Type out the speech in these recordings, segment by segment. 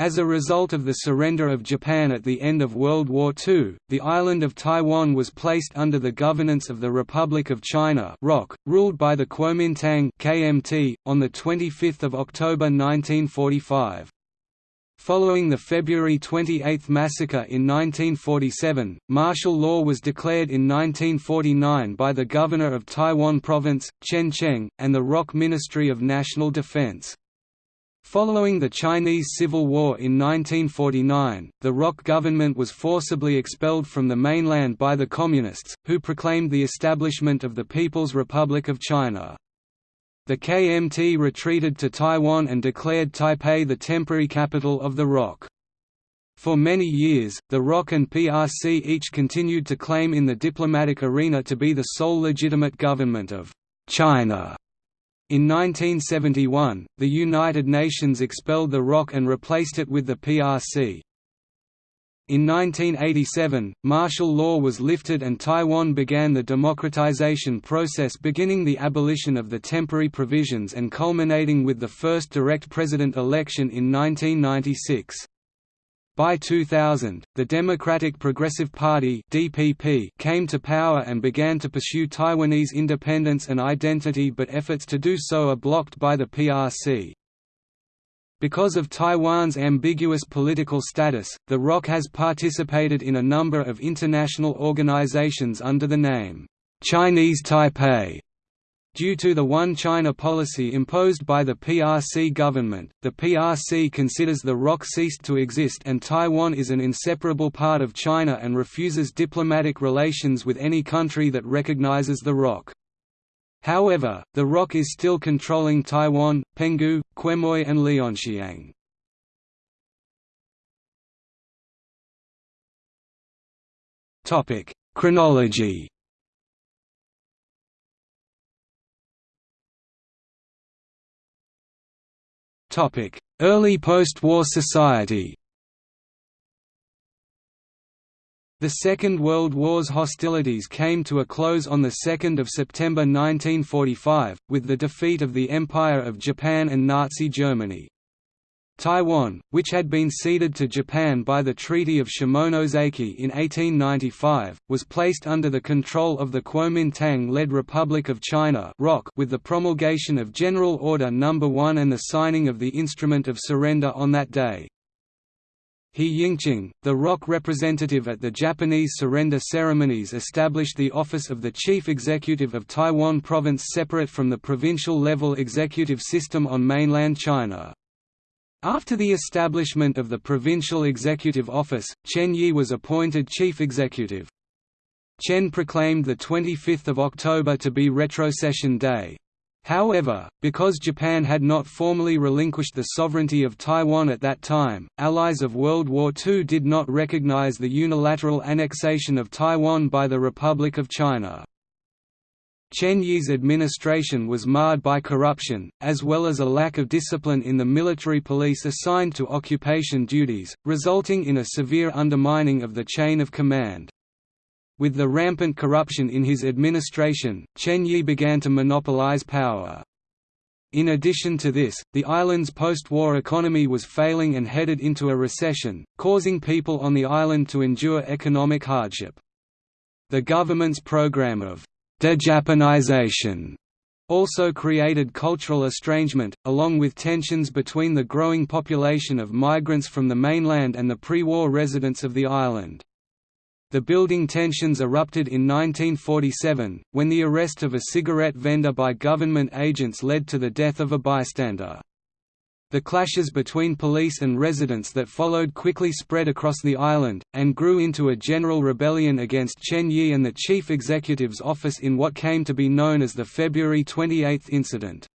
As a result of the surrender of Japan at the end of World War II, the island of Taiwan was placed under the governance of the Republic of China ROC, ruled by the Kuomintang KMT, on 25 October 1945. Following the February 28 massacre in 1947, martial law was declared in 1949 by the Governor of Taiwan Province, Chen Cheng, and the ROC Ministry of National Defense. Following the Chinese Civil War in 1949, the ROC government was forcibly expelled from the mainland by the Communists, who proclaimed the establishment of the People's Republic of China. The KMT retreated to Taiwan and declared Taipei the temporary capital of the ROC. For many years, the ROC and PRC each continued to claim in the diplomatic arena to be the sole legitimate government of China. In 1971, the United Nations expelled the ROC and replaced it with the PRC. In 1987, martial law was lifted and Taiwan began the democratization process beginning the abolition of the temporary provisions and culminating with the first direct president election in 1996. By 2000, the Democratic Progressive Party (DPP) came to power and began to pursue Taiwanese independence and identity but efforts to do so are blocked by the PRC. Because of Taiwan's ambiguous political status, the ROC has participated in a number of international organizations under the name, Chinese Taipei. Due to the One China policy imposed by the PRC government, the PRC considers the ROC ceased to exist and Taiwan is an inseparable part of China and refuses diplomatic relations with any country that recognizes the ROC. However, the ROC is still controlling Taiwan, Penghu, Quemoy and Liaoxiang. Chronology Early post-war society The Second World War's hostilities came to a close on 2 September 1945, with the defeat of the Empire of Japan and Nazi Germany. Taiwan, which had been ceded to Japan by the Treaty of Shimonoseki in 1895, was placed under the control of the Kuomintang-led Republic of China with the promulgation of General Order No. 1 and the signing of the Instrument of Surrender on that day. He Yingqin, the ROC representative at the Japanese surrender ceremonies established the office of the Chief Executive of Taiwan Province separate from the provincial-level executive system on mainland China. After the establishment of the Provincial Executive Office, Chen Yi was appointed Chief Executive. Chen proclaimed 25 October to be retrocession day. However, because Japan had not formally relinquished the sovereignty of Taiwan at that time, allies of World War II did not recognize the unilateral annexation of Taiwan by the Republic of China. Chen Yi's administration was marred by corruption, as well as a lack of discipline in the military police assigned to occupation duties, resulting in a severe undermining of the chain of command. With the rampant corruption in his administration, Chen Yi began to monopolize power. In addition to this, the island's post-war economy was failing and headed into a recession, causing people on the island to endure economic hardship. The government's program of de-Japanization also created cultural estrangement, along with tensions between the growing population of migrants from the mainland and the pre-war residents of the island. The building tensions erupted in 1947, when the arrest of a cigarette vendor by government agents led to the death of a bystander. The clashes between police and residents that followed quickly spread across the island, and grew into a general rebellion against Chen Yi and the chief executive's office in what came to be known as the February 28 incident.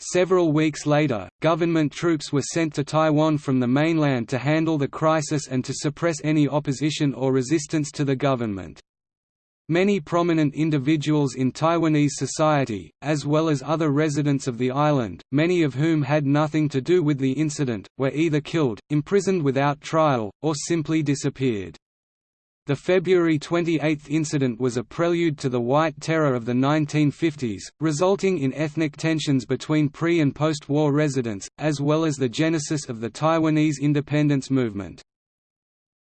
Several weeks later, government troops were sent to Taiwan from the mainland to handle the crisis and to suppress any opposition or resistance to the government. Many prominent individuals in Taiwanese society, as well as other residents of the island, many of whom had nothing to do with the incident, were either killed, imprisoned without trial, or simply disappeared. The February 28 incident was a prelude to the White Terror of the 1950s, resulting in ethnic tensions between pre- and post-war residents, as well as the genesis of the Taiwanese independence movement.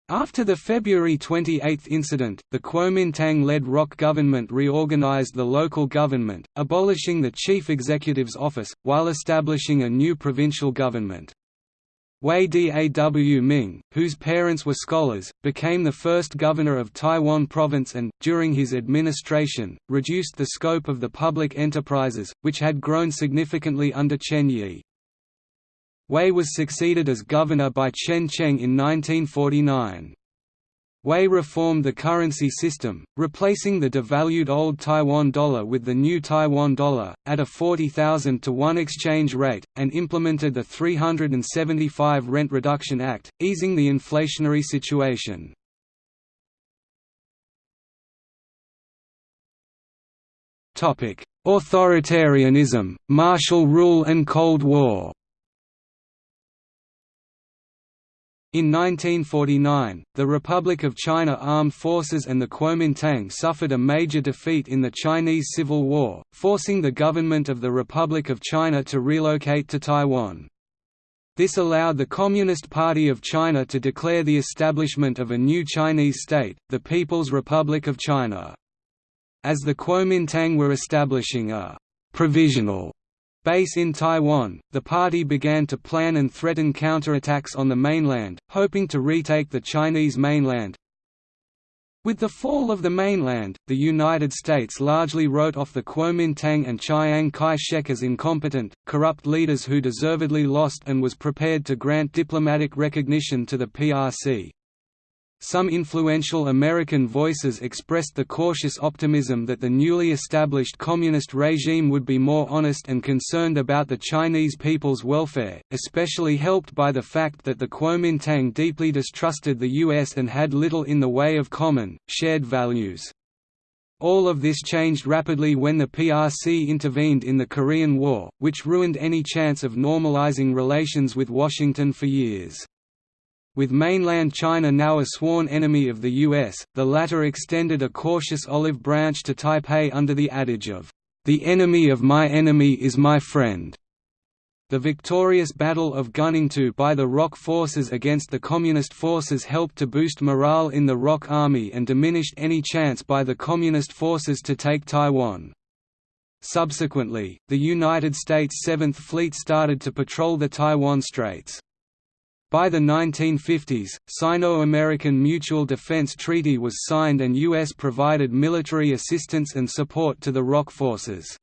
After the February 28 incident, the Kuomintang-led ROC government reorganized the local government, abolishing the chief executive's office, while establishing a new provincial government. Wei Tao-ming, whose parents were scholars, became the first governor of Taiwan province and, during his administration, reduced the scope of the public enterprises, which had grown significantly under Chen Yi. Wei was succeeded as governor by Chen Cheng in 1949. Wei reformed the currency system, replacing the devalued old Taiwan dollar with the new Taiwan dollar, at a 40,000 to 1 exchange rate, and implemented the 375 Rent Reduction Act, easing the inflationary situation. Authoritarianism, martial rule and Cold War In 1949, the Republic of China armed forces and the Kuomintang suffered a major defeat in the Chinese Civil War, forcing the government of the Republic of China to relocate to Taiwan. This allowed the Communist Party of China to declare the establishment of a new Chinese state, the People's Republic of China. As the Kuomintang were establishing a «provisional» base in Taiwan, the party began to plan and threaten counterattacks on the mainland, hoping to retake the Chinese mainland. With the fall of the mainland, the United States largely wrote off the Kuomintang and Chiang Kai-shek as incompetent, corrupt leaders who deservedly lost and was prepared to grant diplomatic recognition to the PRC. Some influential American voices expressed the cautious optimism that the newly established communist regime would be more honest and concerned about the Chinese people's welfare, especially helped by the fact that the Kuomintang deeply distrusted the U.S. and had little in the way of common, shared values. All of this changed rapidly when the PRC intervened in the Korean War, which ruined any chance of normalizing relations with Washington for years. With mainland China now a sworn enemy of the US, the latter extended a cautious olive branch to Taipei under the adage of, "...the enemy of my enemy is my friend." The victorious Battle of Guningtou by the ROC forces against the Communist forces helped to boost morale in the ROC army and diminished any chance by the Communist forces to take Taiwan. Subsequently, the United States Seventh Fleet started to patrol the Taiwan Straits. By the 1950s, Sino-American Mutual Defense Treaty was signed and U.S. provided military assistance and support to the ROC forces.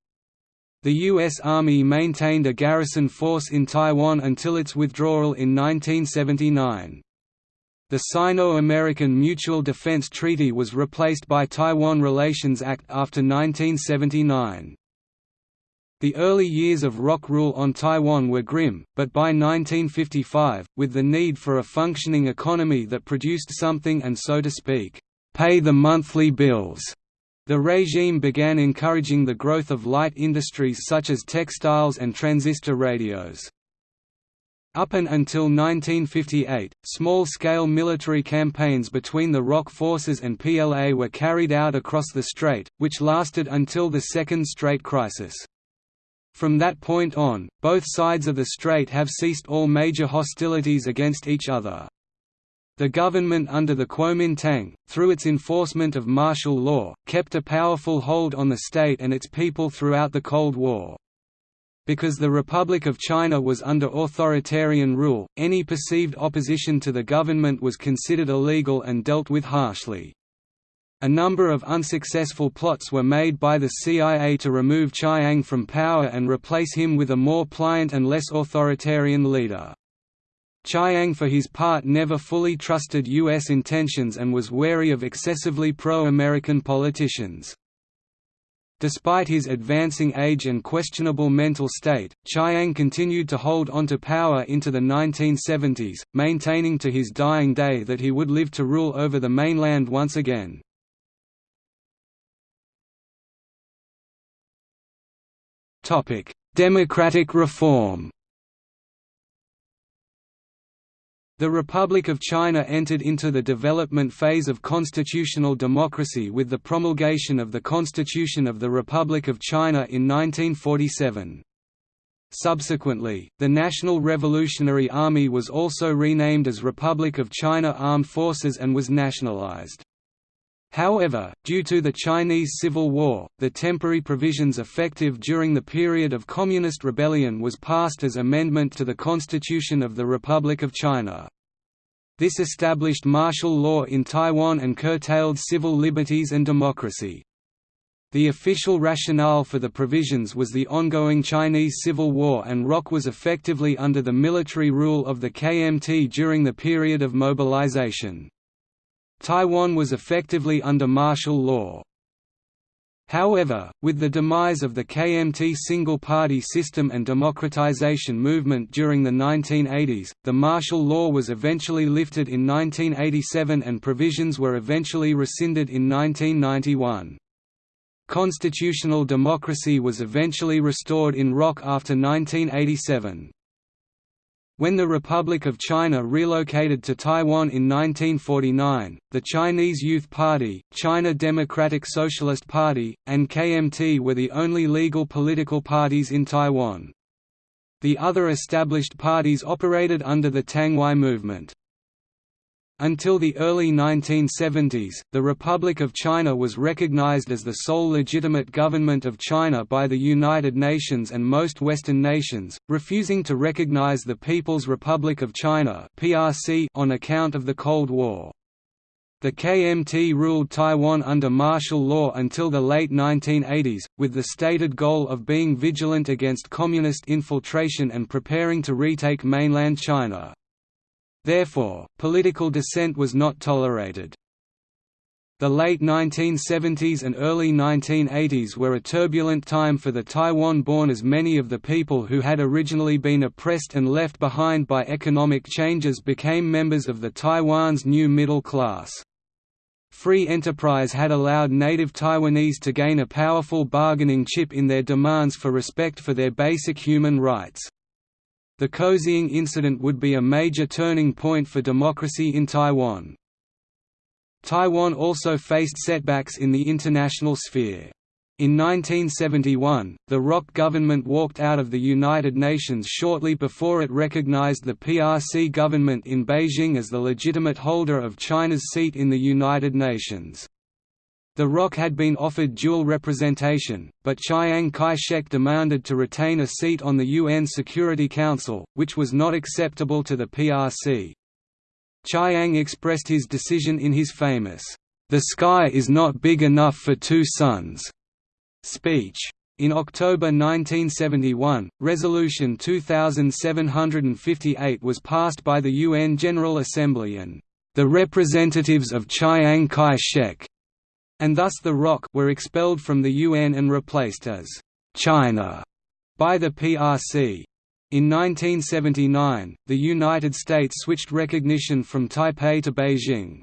The U.S. Army maintained a garrison force in Taiwan until its withdrawal in 1979. The Sino-American Mutual Defense Treaty was replaced by Taiwan Relations Act after 1979. The early years of ROC rule on Taiwan were grim, but by 1955, with the need for a functioning economy that produced something and so to speak, pay the monthly bills, the regime began encouraging the growth of light industries such as textiles and transistor radios. Up and until 1958, small-scale military campaigns between the ROC forces and PLA were carried out across the strait, which lasted until the Second Strait Crisis. From that point on, both sides of the strait have ceased all major hostilities against each other. The government under the Kuomintang, through its enforcement of martial law, kept a powerful hold on the state and its people throughout the Cold War. Because the Republic of China was under authoritarian rule, any perceived opposition to the government was considered illegal and dealt with harshly. A number of unsuccessful plots were made by the CIA to remove Chiang from power and replace him with a more pliant and less authoritarian leader. Chiang for his part never fully trusted U.S. intentions and was wary of excessively pro-American politicians. Despite his advancing age and questionable mental state, Chiang continued to hold onto power into the 1970s, maintaining to his dying day that he would live to rule over the mainland once again. Democratic reform The Republic of China entered into the development phase of constitutional democracy with the promulgation of the Constitution of the Republic of China in 1947. Subsequently, the National Revolutionary Army was also renamed as Republic of China Armed Forces and was nationalized. However, due to the Chinese Civil War, the temporary provisions effective during the period of Communist rebellion was passed as amendment to the Constitution of the Republic of China. This established martial law in Taiwan and curtailed civil liberties and democracy. The official rationale for the provisions was the ongoing Chinese Civil War and ROC was effectively under the military rule of the KMT during the period of mobilization. Taiwan was effectively under martial law. However, with the demise of the KMT single-party system and democratization movement during the 1980s, the martial law was eventually lifted in 1987 and provisions were eventually rescinded in 1991. Constitutional democracy was eventually restored in ROC after 1987. When the Republic of China relocated to Taiwan in 1949, the Chinese Youth Party, China Democratic Socialist Party, and KMT were the only legal political parties in Taiwan. The other established parties operated under the Tangwai movement. Until the early 1970s, the Republic of China was recognized as the sole legitimate government of China by the United Nations and most Western nations, refusing to recognize the People's Republic of China on account of the Cold War. The KMT ruled Taiwan under martial law until the late 1980s, with the stated goal of being vigilant against communist infiltration and preparing to retake mainland China. Therefore, political dissent was not tolerated. The late 1970s and early 1980s were a turbulent time for the Taiwan-born as many of the people who had originally been oppressed and left behind by economic changes became members of the Taiwan's new middle class. Free enterprise had allowed native Taiwanese to gain a powerful bargaining chip in their demands for respect for their basic human rights. The Kaohsiung incident would be a major turning point for democracy in Taiwan. Taiwan also faced setbacks in the international sphere. In 1971, the ROC government walked out of the United Nations shortly before it recognized the PRC government in Beijing as the legitimate holder of China's seat in the United Nations. The ROC had been offered dual representation, but Chiang Kai-shek demanded to retain a seat on the UN Security Council, which was not acceptable to the PRC. Chiang expressed his decision in his famous, "'The sky is not big enough for two suns' speech. In October 1971, Resolution 2758 was passed by the UN General Assembly and the representatives of Chiang Kai-shek and thus the ROC were expelled from the UN and replaced as China by the PRC. In 1979, the United States switched recognition from Taipei to Beijing.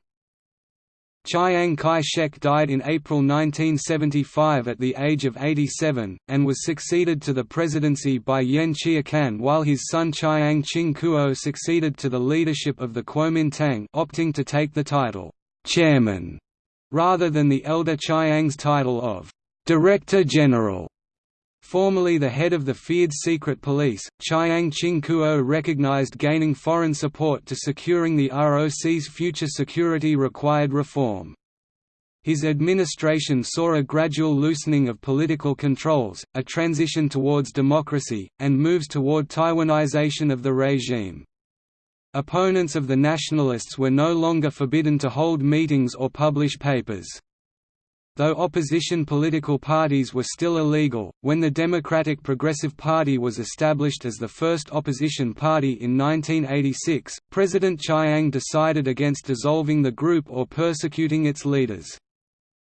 Chiang Kai-shek died in April 1975 at the age of 87, and was succeeded to the presidency by Yen Chia-kan while his son Chiang Ching-kuo succeeded to the leadership of the Kuomintang opting to take the title, chairman rather than the elder Chiang's title of Director General. Formerly the head of the feared secret police, Chiang Ching-kuo recognized gaining foreign support to securing the ROC's future security required reform. His administration saw a gradual loosening of political controls, a transition towards democracy, and moves toward Taiwanization of the regime. Opponents of the nationalists were no longer forbidden to hold meetings or publish papers. Though opposition political parties were still illegal, when the Democratic Progressive Party was established as the first opposition party in 1986, President Chiang decided against dissolving the group or persecuting its leaders.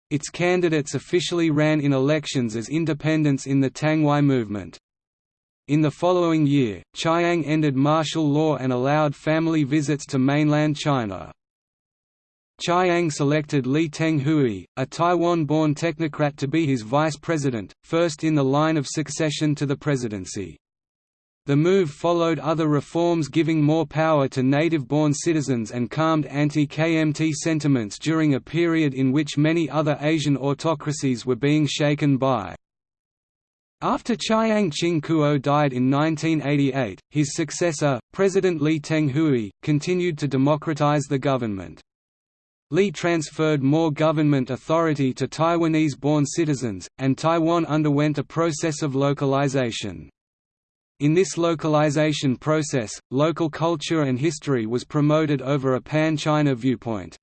Its candidates officially ran in elections as independents in the Tangwai movement. In the following year, Chiang ended martial law and allowed family visits to mainland China. Chiang selected Lee Teng-hui, a Taiwan-born technocrat to be his vice president, first in the line of succession to the presidency. The move followed other reforms giving more power to native-born citizens and calmed anti-KMT sentiments during a period in which many other Asian autocracies were being shaken by. After Chiang Ching-kuo died in 1988, his successor, President Lee Teng-hui, continued to democratize the government. Lee transferred more government authority to Taiwanese-born citizens, and Taiwan underwent a process of localization. In this localization process, local culture and history was promoted over a pan-China viewpoint.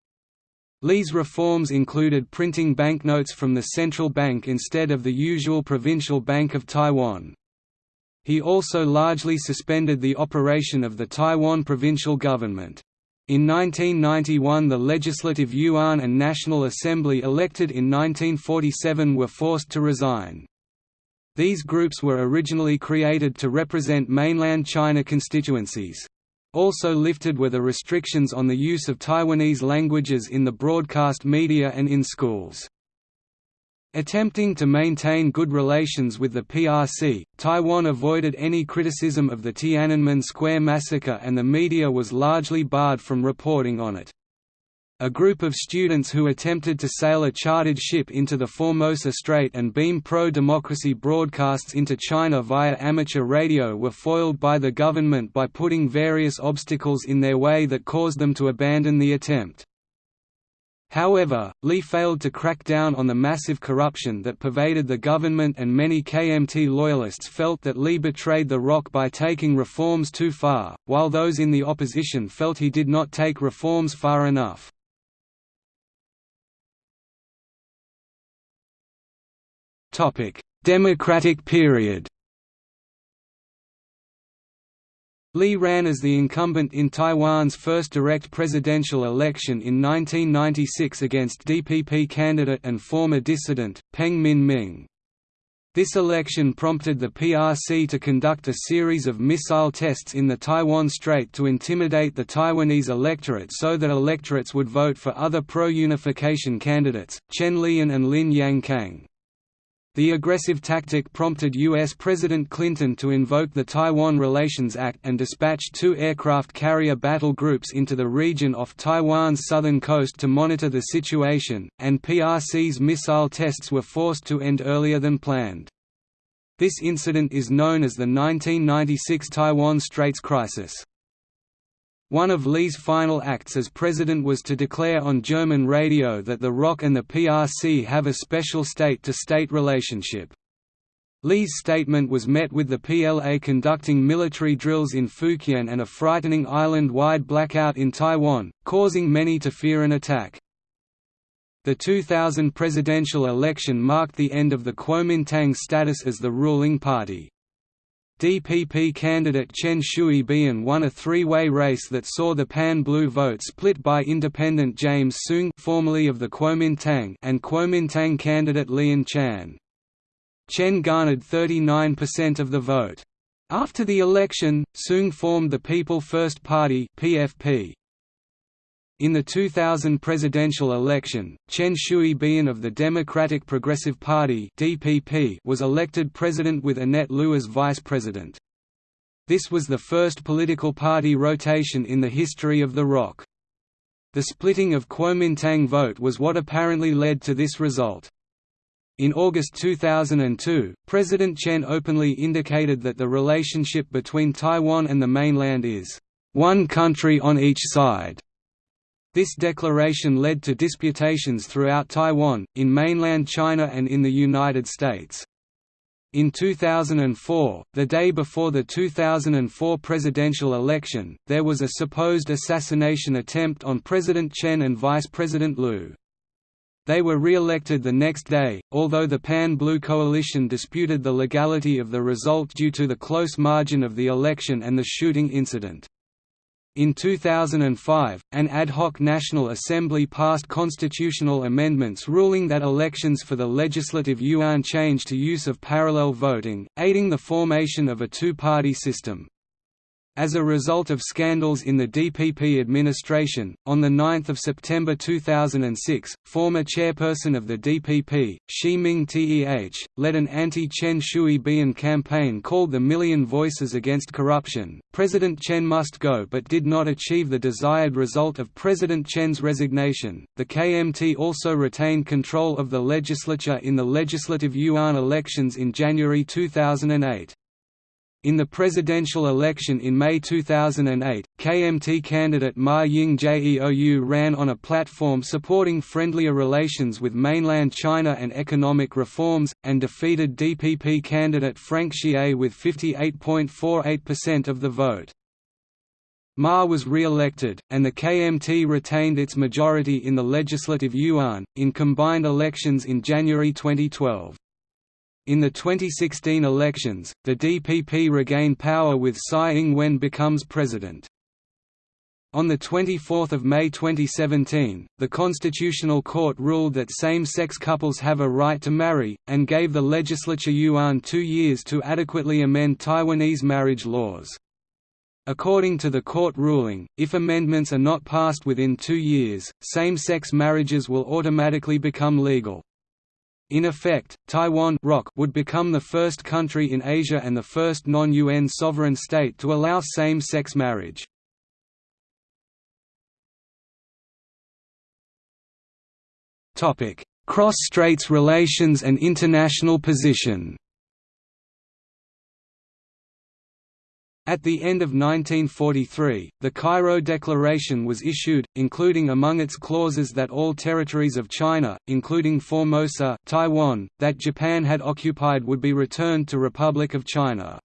Lee's reforms included printing banknotes from the central bank instead of the usual Provincial Bank of Taiwan. He also largely suspended the operation of the Taiwan provincial government. In 1991 the Legislative Yuan and National Assembly elected in 1947 were forced to resign. These groups were originally created to represent mainland China constituencies. Also lifted were the restrictions on the use of Taiwanese languages in the broadcast media and in schools. Attempting to maintain good relations with the PRC, Taiwan avoided any criticism of the Tiananmen Square massacre and the media was largely barred from reporting on it. A group of students who attempted to sail a chartered ship into the Formosa Strait and beam pro-democracy broadcasts into China via amateur radio were foiled by the government by putting various obstacles in their way that caused them to abandon the attempt. However, Lee failed to crack down on the massive corruption that pervaded the government and many KMT loyalists felt that Lee betrayed the ROC by taking reforms too far, while those in the opposition felt he did not take reforms far enough. Democratic period Lee ran as the incumbent in Taiwan's first direct presidential election in 1996 against DPP candidate and former dissident, Peng Ming-min. This election prompted the PRC to conduct a series of missile tests in the Taiwan Strait to intimidate the Taiwanese electorate so that electorates would vote for other pro-unification candidates, Chen Li-an and Lin Yang-kang. The aggressive tactic prompted U.S. President Clinton to invoke the Taiwan Relations Act and dispatch two aircraft carrier battle groups into the region off Taiwan's southern coast to monitor the situation, and PRC's missile tests were forced to end earlier than planned. This incident is known as the 1996 Taiwan Straits Crisis. One of Lee's final acts as president was to declare on German radio that the ROC and the PRC have a special state-to-state -state relationship. Lee's statement was met with the PLA conducting military drills in Fukien and a frightening island-wide blackout in Taiwan, causing many to fear an attack. The 2000 presidential election marked the end of the Kuomintang's status as the ruling party. DPP candidate Chen Shui-bian won a three-way race that saw the Pan-Blue vote split by independent James Soong formerly of the Kuomintang and Kuomintang candidate Lien Chan. Chen garnered 39% of the vote. After the election, Soong formed the People First Party PFP. In the 2000 presidential election, Chen Shui-bian of the Democratic Progressive Party (DPP) was elected president with Annette Lu as vice president. This was the first political party rotation in the history of the ROC. The splitting of Kuomintang vote was what apparently led to this result. In August 2002, President Chen openly indicated that the relationship between Taiwan and the mainland is, "...one country on each side." This declaration led to disputations throughout Taiwan, in mainland China and in the United States. In 2004, the day before the 2004 presidential election, there was a supposed assassination attempt on President Chen and Vice President Lu. They were re-elected the next day, although the Pan-Blue coalition disputed the legality of the result due to the close margin of the election and the shooting incident. In 2005, an ad hoc National Assembly passed constitutional amendments ruling that elections for the Legislative Yuan change to use of parallel voting, aiding the formation of a two-party system. As a result of scandals in the DPP administration, on 9 September 2006, former chairperson of the DPP, Shih Ming-teh, led an anti-Chen Shui-bian campaign called the Million Voices Against Corruption. President Chen must go but did not achieve the desired result of President Chen's resignation. The KMT also retained control of the legislature in the Legislative Yuan elections in January 2008. In the presidential election in May 2008, KMT candidate Ma Ying-jeou ran on a platform supporting friendlier relations with mainland China and economic reforms, and defeated DPP candidate Frank Hsieh with 58.48% of the vote. Ma was re-elected, and the KMT retained its majority in the Legislative Yuan, in combined elections in January 2012. In the 2016 elections, the DPP regained power with Tsai Ing-wen becomes president. On 24 May 2017, the Constitutional Court ruled that same-sex couples have a right to marry, and gave the legislature Yuan two years to adequately amend Taiwanese marriage laws. According to the court ruling, if amendments are not passed within two years, same-sex marriages will automatically become legal. In effect, Taiwan would become the first country in Asia and the first non-UN sovereign state to allow same-sex marriage. Cross-Straits relations and international position At the end of 1943, the Cairo Declaration was issued, including among its clauses that all territories of China, including Formosa Taiwan, that Japan had occupied would be returned to Republic of China.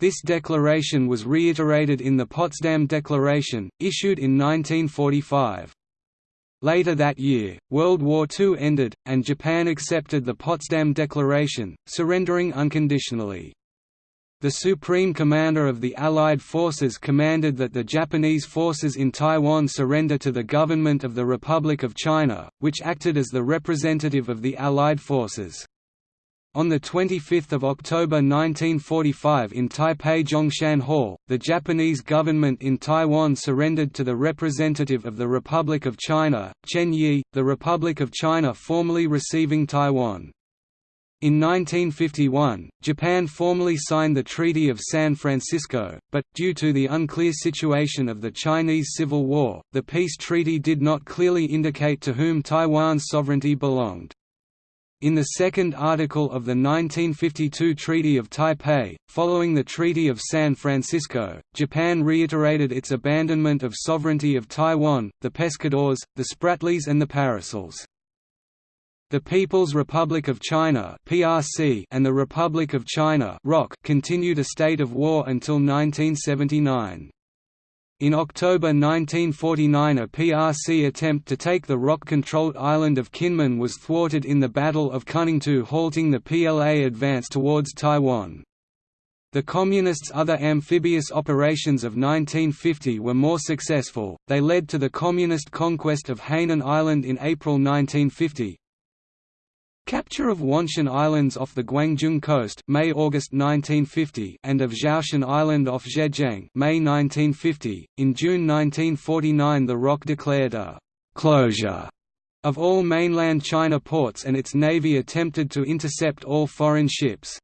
This declaration was reiterated in the Potsdam Declaration, issued in 1945. Later that year, World War II ended, and Japan accepted the Potsdam Declaration, surrendering unconditionally. The Supreme Commander of the Allied Forces commanded that the Japanese forces in Taiwan surrender to the government of the Republic of China, which acted as the representative of the Allied forces. On 25 October 1945 in Taipei Zhongshan Hall, the Japanese government in Taiwan surrendered to the representative of the Republic of China, Chen Yi, the Republic of China formally receiving Taiwan. In 1951, Japan formally signed the Treaty of San Francisco, but, due to the unclear situation of the Chinese Civil War, the peace treaty did not clearly indicate to whom Taiwan's sovereignty belonged. In the second article of the 1952 Treaty of Taipei, following the Treaty of San Francisco, Japan reiterated its abandonment of sovereignty of Taiwan, the Pescadores, the Spratlys and the Paracels. The People's Republic of China (PRC) and the Republic of China (ROC) continued a state of war until 1979. In October 1949 a PRC attempt to take the ROC-controlled island of Kinmen was thwarted in the Battle of Guningtou halting the PLA advance towards Taiwan. The Communists' other amphibious operations of 1950 were more successful, they led to the Communist conquest of Hainan Island in April 1950, Capture of Wanshan Islands off the Guangzhou coast May-August 1950 and of Zhoushan Island off Zhejiang May 1950. In June 1949 the ROC declared a «closure» of all mainland China ports and its navy attempted to intercept all foreign ships.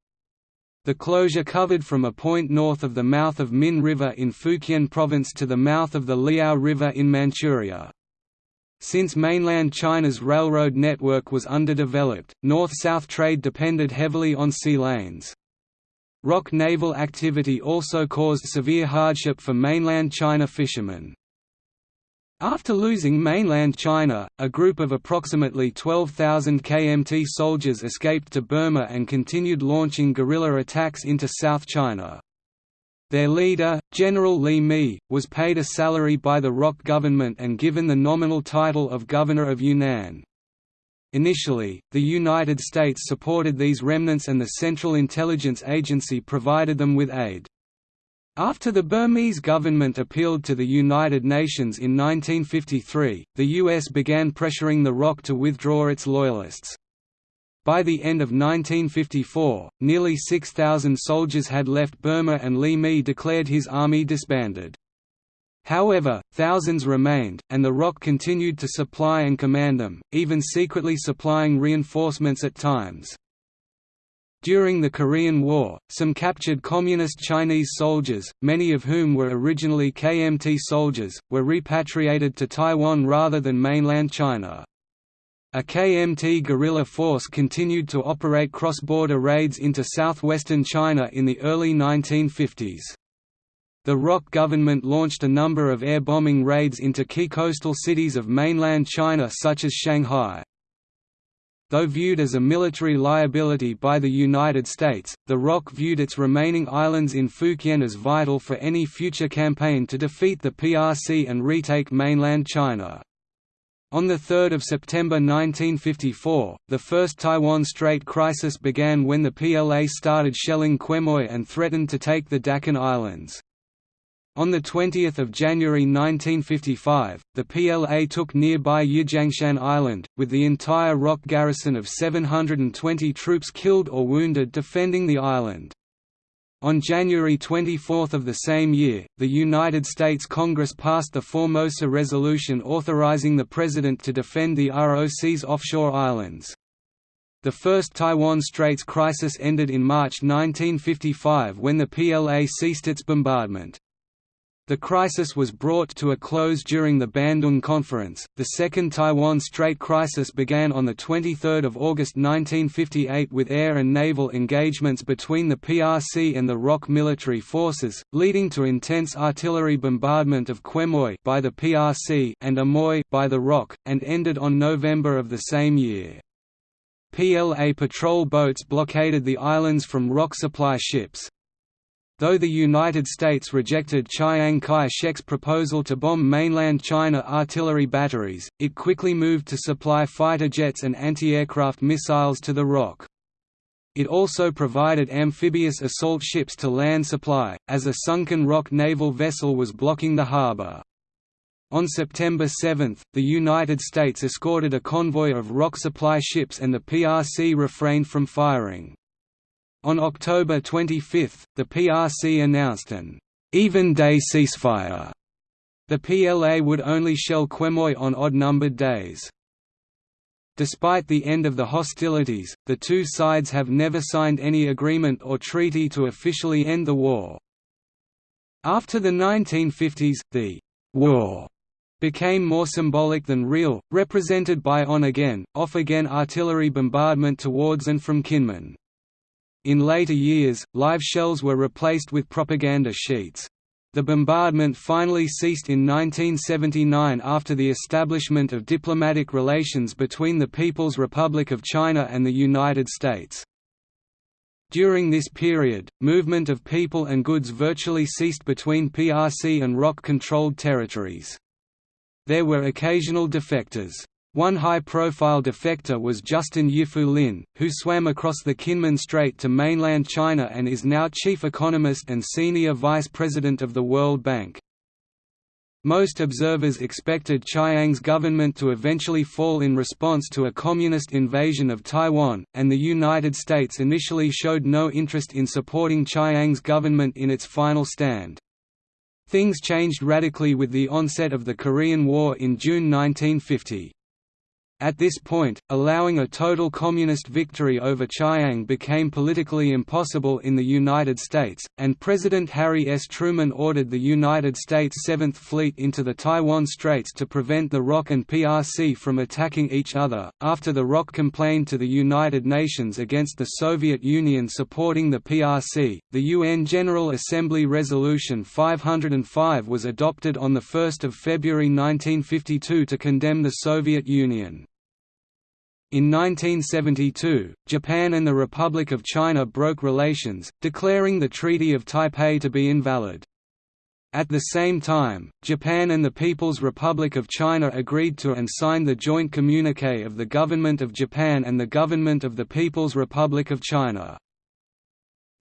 The closure covered from a point north of the mouth of Min River in Fujian Province to the mouth of the Liao River in Manchuria. Since mainland China's railroad network was underdeveloped, north-south trade depended heavily on sea lanes. ROC naval activity also caused severe hardship for mainland China fishermen. After losing mainland China, a group of approximately 12,000 KMT soldiers escaped to Burma and continued launching guerrilla attacks into South China. Their leader, General Li Mi, was paid a salary by the ROC government and given the nominal title of Governor of Yunnan. Initially, the United States supported these remnants and the Central Intelligence Agency provided them with aid. After the Burmese government appealed to the United Nations in 1953, the U.S. began pressuring the ROC to withdraw its loyalists. By the end of 1954, nearly 6,000 soldiers had left Burma and Li Mi declared his army disbanded. However, thousands remained, and the ROC continued to supply and command them, even secretly supplying reinforcements at times. During the Korean War, some captured Communist Chinese soldiers, many of whom were originally KMT soldiers, were repatriated to Taiwan rather than mainland China. A KMT guerrilla force continued to operate cross-border raids into southwestern China in the early 1950s. The ROC government launched a number of air bombing raids into key coastal cities of mainland China such as Shanghai. Though viewed as a military liability by the United States, the ROC viewed its remaining islands in Fukien as vital for any future campaign to defeat the PRC and retake mainland China. On 3 September 1954, the First Taiwan Strait crisis began when the PLA started shelling Quemoy and threatened to take the Dachen Islands. On 20 January 1955, the PLA took nearby Yijiangshan Island, with the entire rock garrison of 720 troops killed or wounded defending the island. On January 24 of the same year, the United States Congress passed the Formosa Resolution authorizing the President to defend the ROC's offshore islands. The first Taiwan Straits crisis ended in March 1955 when the PLA ceased its bombardment. The crisis was brought to a close during the Bandung Conference. The Second Taiwan Strait crisis began on the 23rd of August 1958 with air and naval engagements between the PRC and the ROC military forces, leading to intense artillery bombardment of Quemoy by the PRC and Amoy by the ROC, and ended on November of the same year. PLA patrol boats blockaded the islands from ROC supply ships, Though the United States rejected Chiang Kai-shek's proposal to bomb mainland China artillery batteries, it quickly moved to supply fighter jets and anti-aircraft missiles to the ROC. It also provided amphibious assault ships to land supply, as a sunken ROC naval vessel was blocking the harbor. On September 7, the United States escorted a convoy of ROC supply ships and the PRC refrained from firing. On October 25, the PRC announced an even-day ceasefire. The PLA would only shell Quemoy on odd-numbered days. Despite the end of the hostilities, the two sides have never signed any agreement or treaty to officially end the war. After the 1950s, the «war» became more symbolic than real, represented by on-again, off-again artillery bombardment towards and from Kinmen. In later years, live shells were replaced with propaganda sheets. The bombardment finally ceased in 1979 after the establishment of diplomatic relations between the People's Republic of China and the United States. During this period, movement of people and goods virtually ceased between PRC and ROC-controlled territories. There were occasional defectors. One high-profile defector was Justin Yifu Lin, who swam across the Kinmen Strait to mainland China and is now chief economist and senior vice president of the World Bank. Most observers expected Chiang's government to eventually fall in response to a communist invasion of Taiwan, and the United States initially showed no interest in supporting Chiang's government in its final stand. Things changed radically with the onset of the Korean War in June 1950. At this point, allowing a total communist victory over Chiang became politically impossible in the United States, and President Harry S. Truman ordered the United States Seventh Fleet into the Taiwan Straits to prevent the ROC and PRC from attacking each other. After the ROC complained to the United Nations against the Soviet Union supporting the PRC, the UN General Assembly Resolution 505 was adopted on 1 February 1952 to condemn the Soviet Union. In 1972, Japan and the Republic of China broke relations, declaring the Treaty of Taipei to be invalid. At the same time, Japan and the People's Republic of China agreed to and signed the joint communique of the Government of Japan and the Government of the People's Republic of China.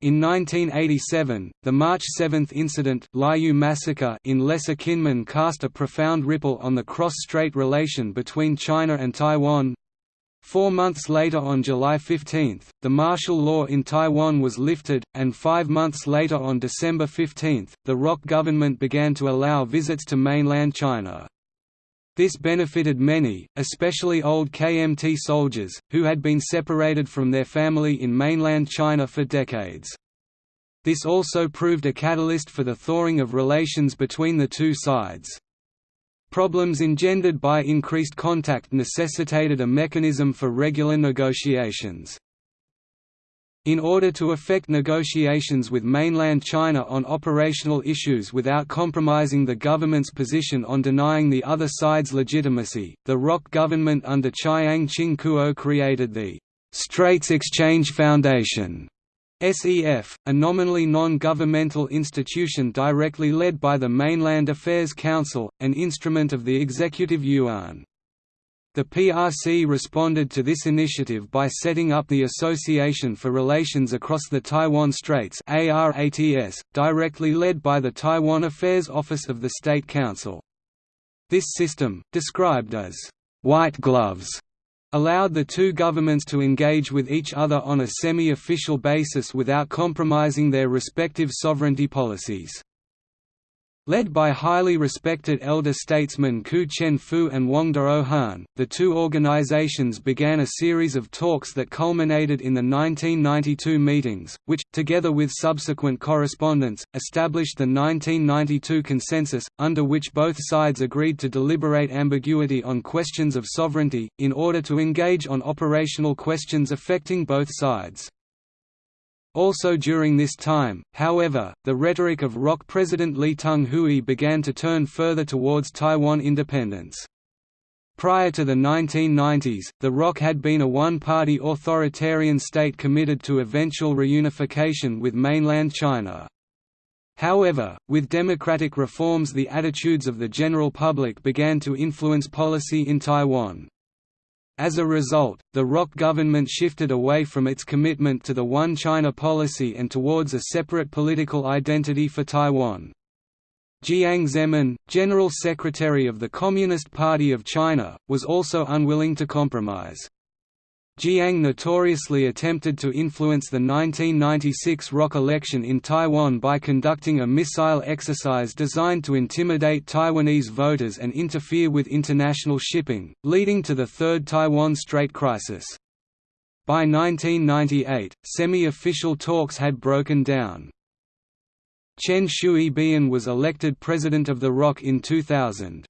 In 1987, the March 7 incident Lieyu massacre in Lesser Kinmen cast a profound ripple on the cross-strait relation between China and Taiwan, Four months later on July 15, the martial law in Taiwan was lifted, and five months later on December 15, the ROC government began to allow visits to mainland China. This benefited many, especially old KMT soldiers, who had been separated from their family in mainland China for decades. This also proved a catalyst for the thawing of relations between the two sides. Problems engendered by increased contact necessitated a mechanism for regular negotiations. In order to effect negotiations with mainland China on operational issues without compromising the government's position on denying the other side's legitimacy, the ROC government under Chiang Ching-kuo created the Straits Exchange Foundation SEF, a nominally non-governmental institution directly led by the Mainland Affairs Council, an instrument of the Executive Yuan. The PRC responded to this initiative by setting up the Association for Relations Across the Taiwan Straits directly led by the Taiwan Affairs Office of the State Council. This system, described as «white gloves», allowed the two governments to engage with each other on a semi-official basis without compromising their respective sovereignty policies. Led by highly respected elder statesmen Ku Chen-fu and Wang Daohan, the two organizations began a series of talks that culminated in the 1992 meetings, which, together with subsequent correspondence, established the 1992 consensus, under which both sides agreed to deliberate ambiguity on questions of sovereignty, in order to engage on operational questions affecting both sides. Also during this time, however, the rhetoric of ROC President Lee Teng-hui began to turn further towards Taiwan independence. Prior to the 1990s, the ROC had been a one-party authoritarian state committed to eventual reunification with mainland China. However, with democratic reforms the attitudes of the general public began to influence policy in Taiwan. As a result, the ROC government shifted away from its commitment to the One China policy and towards a separate political identity for Taiwan. Jiang Zemin, General Secretary of the Communist Party of China, was also unwilling to compromise. Jiang notoriously attempted to influence the 1996 ROC election in Taiwan by conducting a missile exercise designed to intimidate Taiwanese voters and interfere with international shipping, leading to the Third Taiwan Strait crisis. By 1998, semi-official talks had broken down. Chen Shui-bian was elected president of the ROC in 2000.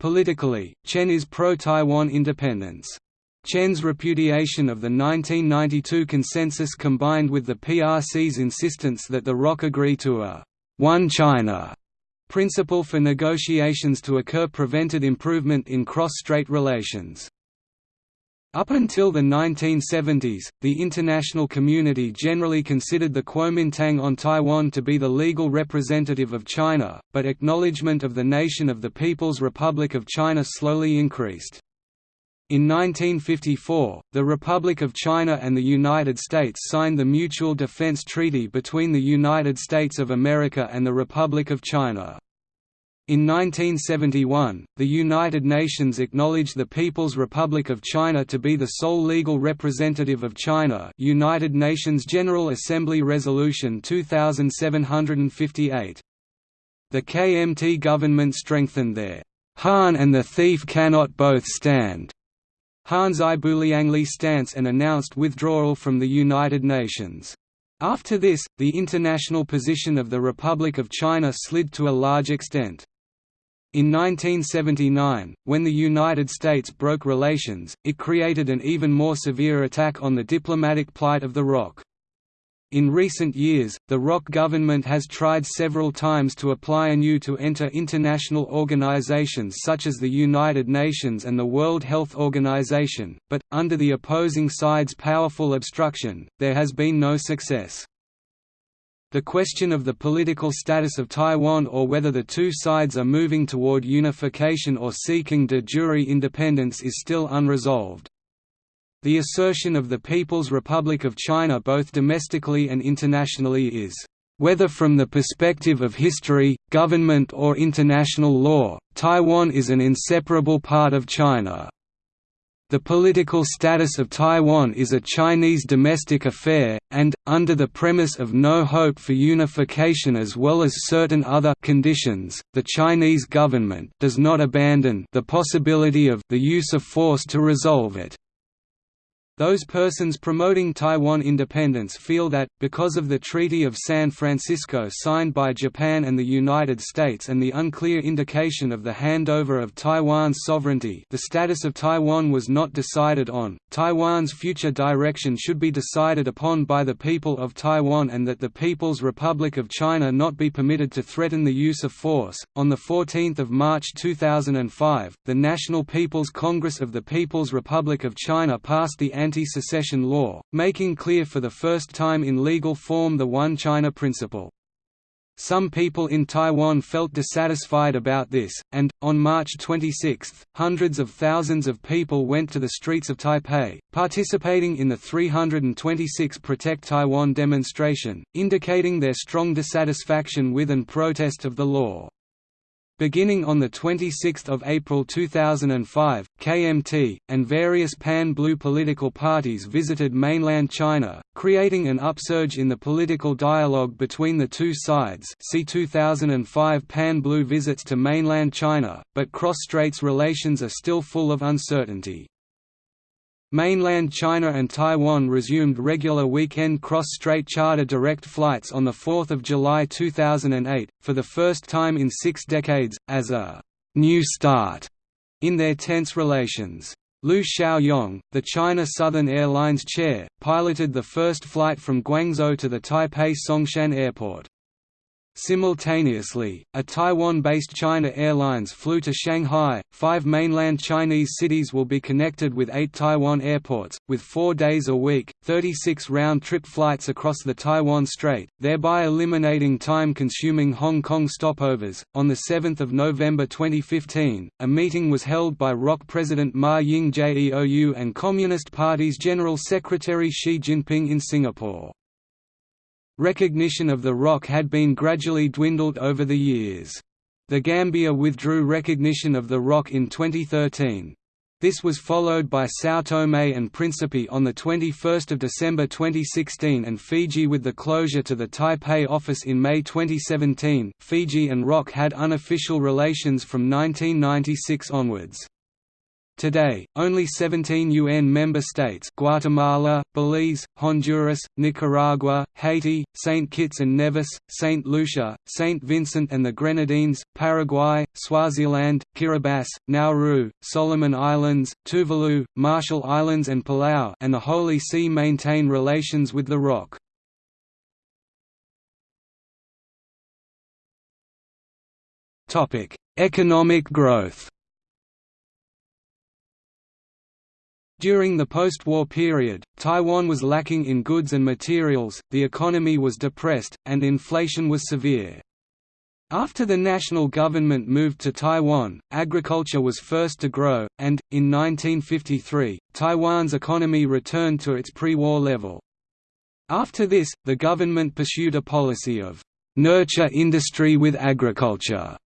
Politically, Chen is pro-Taiwan independence. Chen's repudiation of the 1992 consensus combined with the PRC's insistence that the ROC agree to a «one China» principle for negotiations to occur prevented improvement in cross-strait relations. Up until the 1970s, the international community generally considered the Kuomintang on Taiwan to be the legal representative of China, but acknowledgement of the nation of the People's Republic of China slowly increased. In 1954, the Republic of China and the United States signed the Mutual Defense Treaty between the United States of America and the Republic of China. In 1971, the United Nations acknowledged the People's Republic of China to be the sole legal representative of China United Nations General Assembly Resolution 2758. The KMT government strengthened their Han and the thief cannot both stand Han Zaibuliangli stance and announced withdrawal from the United Nations. After this, the international position of the Republic of China slid to a large extent. In 1979, when the United States broke relations, it created an even more severe attack on the diplomatic plight of the ROC. In recent years, the ROC government has tried several times to apply anew to enter international organizations such as the United Nations and the World Health Organization, but, under the opposing side's powerful obstruction, there has been no success. The question of the political status of Taiwan or whether the two sides are moving toward unification or seeking de jure independence is still unresolved. The assertion of the People's Republic of China both domestically and internationally is, "...whether from the perspective of history, government or international law, Taiwan is an inseparable part of China." The political status of Taiwan is a Chinese domestic affair, and, under the premise of no hope for unification as well as certain other conditions, the Chinese government does not abandon the possibility of the use of force to resolve it. Those persons promoting Taiwan independence feel that, because of the Treaty of San Francisco signed by Japan and the United States and the unclear indication of the handover of Taiwan's sovereignty the status of Taiwan was not decided on, Taiwan's future direction should be decided upon by the people of Taiwan and that the People's Republic of China not be permitted to threaten the use of force. On 14 March 2005, the National People's Congress of the People's Republic of China passed the anti-secession law, making clear for the first time in legal form the One China principle. Some people in Taiwan felt dissatisfied about this, and, on March 26, hundreds of thousands of people went to the streets of Taipei, participating in the 326 Protect Taiwan demonstration, indicating their strong dissatisfaction with and protest of the law. Beginning on 26 April 2005, KMT, and various pan-blue political parties visited mainland China, creating an upsurge in the political dialogue between the two sides see 2005 pan-blue visits to mainland China, but cross-straits relations are still full of uncertainty. Mainland China and Taiwan resumed regular weekend cross-strait charter direct flights on 4 July 2008, for the first time in six decades, as a «new start» in their tense relations. Liu Shaoyong, the China Southern Airlines chair, piloted the first flight from Guangzhou to the Taipei Songshan Airport. Simultaneously, a Taiwan-based China Airlines flew to Shanghai. Five mainland Chinese cities will be connected with eight Taiwan airports, with four days a week, 36 round-trip flights across the Taiwan Strait, thereby eliminating time-consuming Hong Kong stopovers. On the 7th of November 2015, a meeting was held by ROC President Ma Ying-jeou and Communist Party's General Secretary Xi Jinping in Singapore. Recognition of the ROC had been gradually dwindled over the years. The Gambia withdrew recognition of the ROC in 2013. This was followed by São Tomé and Príncipe on 21 December 2016 and Fiji with the closure to the Taipei office in May 2017. Fiji and ROC had unofficial relations from 1996 onwards. Today, only 17 UN member states Guatemala, Belize, Honduras, Nicaragua, Haiti, St. Kitts and Nevis, St. Lucia, St. Vincent and the Grenadines, Paraguay, Swaziland, Kiribati, Nauru, Solomon Islands, Tuvalu, Marshall Islands and Palau and the Holy See maintain relations with the ROC. Economic growth During the post-war period, Taiwan was lacking in goods and materials, the economy was depressed, and inflation was severe. After the national government moved to Taiwan, agriculture was first to grow, and, in 1953, Taiwan's economy returned to its pre-war level. After this, the government pursued a policy of «nurture industry with agriculture»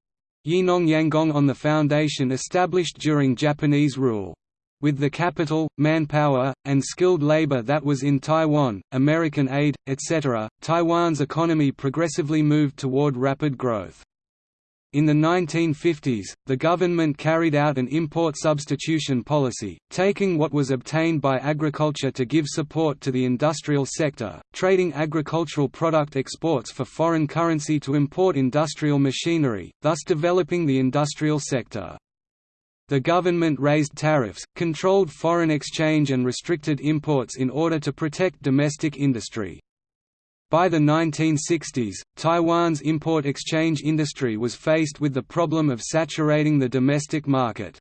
Yinong Yanggong on the foundation established during Japanese rule. With the capital, manpower, and skilled labor that was in Taiwan, American aid, etc., Taiwan's economy progressively moved toward rapid growth. In the 1950s, the government carried out an import substitution policy, taking what was obtained by agriculture to give support to the industrial sector, trading agricultural product exports for foreign currency to import industrial machinery, thus developing the industrial sector. The government raised tariffs, controlled foreign exchange and restricted imports in order to protect domestic industry. By the 1960s, Taiwan's import exchange industry was faced with the problem of saturating the domestic market.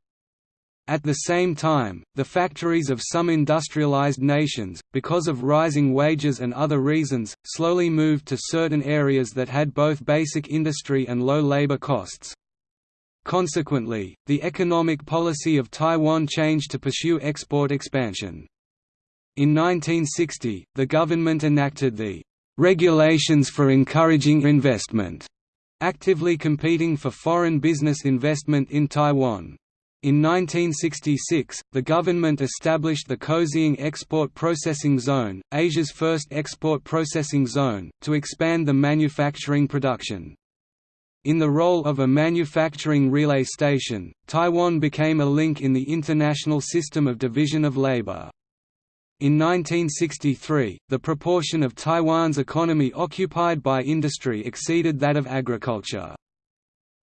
At the same time, the factories of some industrialized nations, because of rising wages and other reasons, slowly moved to certain areas that had both basic industry and low labor costs. Consequently, the economic policy of Taiwan changed to pursue export expansion. In 1960, the government enacted the "'Regulations for Encouraging Investment' actively competing for foreign business investment in Taiwan. In 1966, the government established the Kaohsiung Export Processing Zone, Asia's first export processing zone, to expand the manufacturing production. In the role of a manufacturing relay station, Taiwan became a link in the international system of division of labor. In 1963, the proportion of Taiwan's economy occupied by industry exceeded that of agriculture.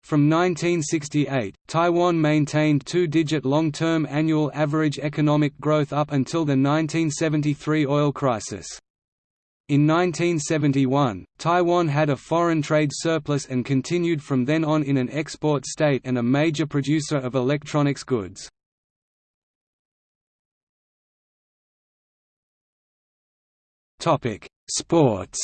From 1968, Taiwan maintained two-digit long-term annual average economic growth up until the 1973 oil crisis. In 1971, Taiwan had a foreign trade surplus and continued from then on in an export state and a major producer of electronics goods. Sports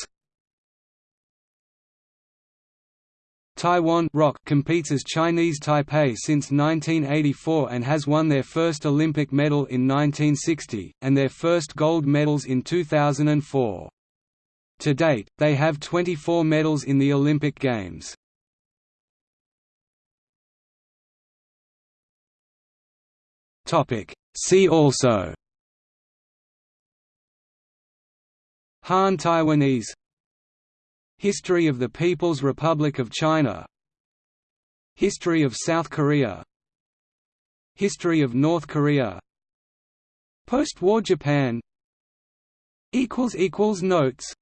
Taiwan Rock competes as Chinese Taipei since 1984 and has won their first Olympic medal in 1960, and their first gold medals in 2004. To date, they have 24 medals in the Olympic Games. See also. Han Taiwanese. History of the People's Republic of China. History of South Korea. History of North Korea. Post-war Japan. Notes